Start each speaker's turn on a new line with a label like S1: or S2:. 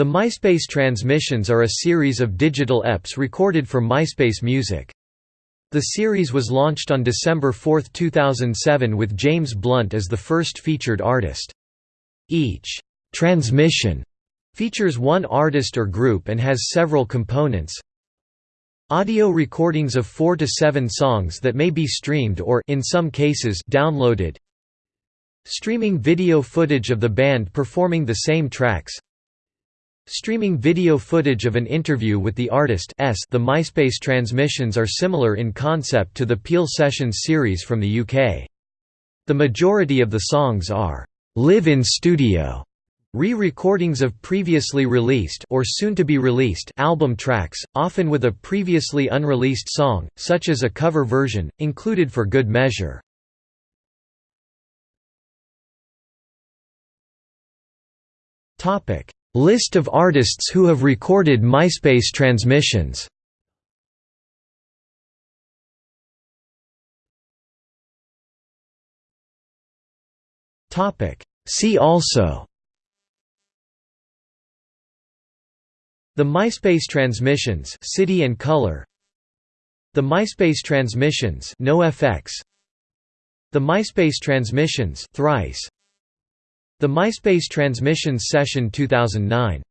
S1: The MySpace transmissions are a series of digital EPs recorded for MySpace Music. The series was launched on December 4, 2007 with James Blunt as the first featured artist. Each transmission features one artist or group and has several components. Audio recordings of 4 to 7 songs that may be streamed or in some cases downloaded. Streaming video footage of the band performing the same tracks. Streaming video footage of an interview with the artist S the MySpace transmissions are similar in concept to the Peel Sessions series from the UK. The majority of the songs are live-in studio re-recordings of previously released or soon-to-be released album tracks, often with a previously unreleased song, such as a cover version, included for good measure. Topic List of artists who have recorded MySpace transmissions. See also. The MySpace transmissions City and Colour. The MySpace transmissions NoFX The MySpace transmissions Thrice the MySpace Transmissions Session 2009